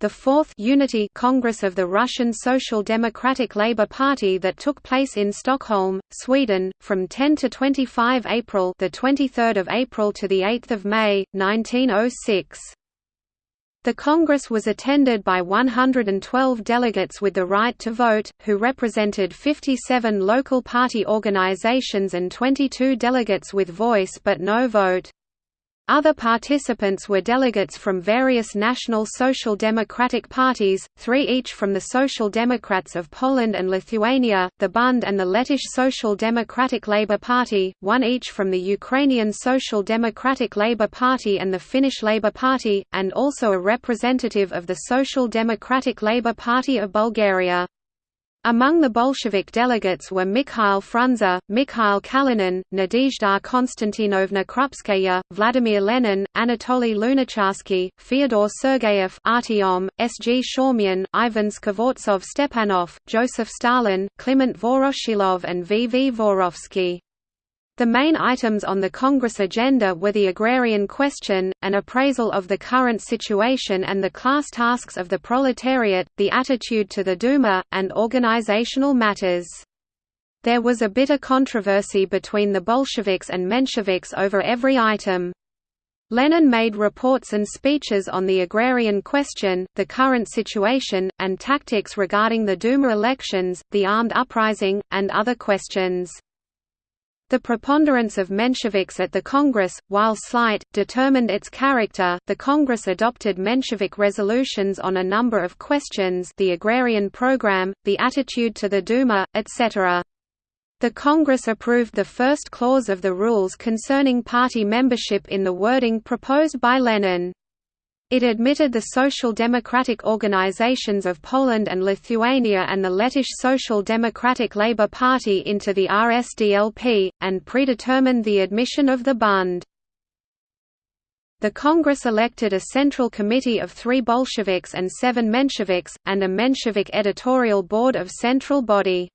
the fourth Unity Congress of the Russian Social Democratic Labour Party that took place in Stockholm, Sweden, from 10 to 25 April, the 23rd of April to the 8th of May, 1906. The Congress was attended by 112 delegates with the right to vote, who represented 57 local party organizations and 22 delegates with voice but no vote. Other participants were delegates from various national social democratic parties, three each from the Social Democrats of Poland and Lithuania, the Bund and the Lettish Social Democratic Labour Party, one each from the Ukrainian Social Democratic Labour Party and the Finnish Labour Party, and also a representative of the Social Democratic Labour Party of Bulgaria. Among the Bolshevik delegates were Mikhail Frunze, Mikhail Kalinin, Nadezhda Konstantinovna Krupskaya, Vladimir Lenin, Anatoly Lunacharsky, Fyodor Sergeyev Artyom, S. G. Shaumyan, Ivan Skvortsov Stepanov, Joseph Stalin, Kliment Voroshilov and V. V. Vorovsky. The main items on the Congress agenda were the agrarian question, an appraisal of the current situation and the class tasks of the proletariat, the attitude to the Duma, and organizational matters. There was a bitter controversy between the Bolsheviks and Mensheviks over every item. Lenin made reports and speeches on the agrarian question, the current situation, and tactics regarding the Duma elections, the armed uprising, and other questions. The preponderance of Mensheviks at the Congress, while slight, determined its character. The Congress adopted Menshevik resolutions on a number of questions the agrarian program, the attitude to the Duma, etc. The Congress approved the first clause of the rules concerning party membership in the wording proposed by Lenin. It admitted the social democratic organizations of Poland and Lithuania and the Lettish Social Democratic Labour Party into the RSDLP, and predetermined the admission of the Bund. The Congress elected a central committee of three Bolsheviks and seven Mensheviks, and a Menshevik editorial board of central body.